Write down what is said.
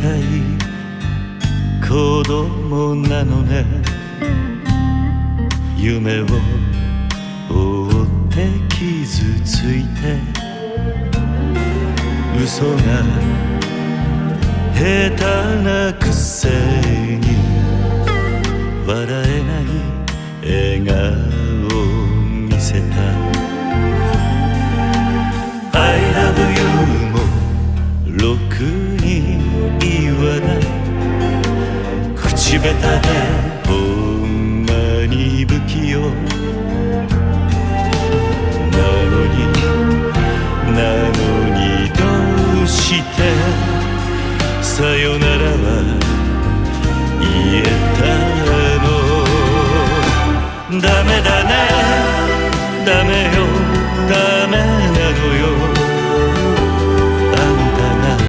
たい子供なのね。夢を追って傷ついて。嘘が下手なくせに。笑えない笑顔を見せた。口下手でほんまに不器用。なのになのにどうしてさよならは